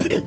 pit.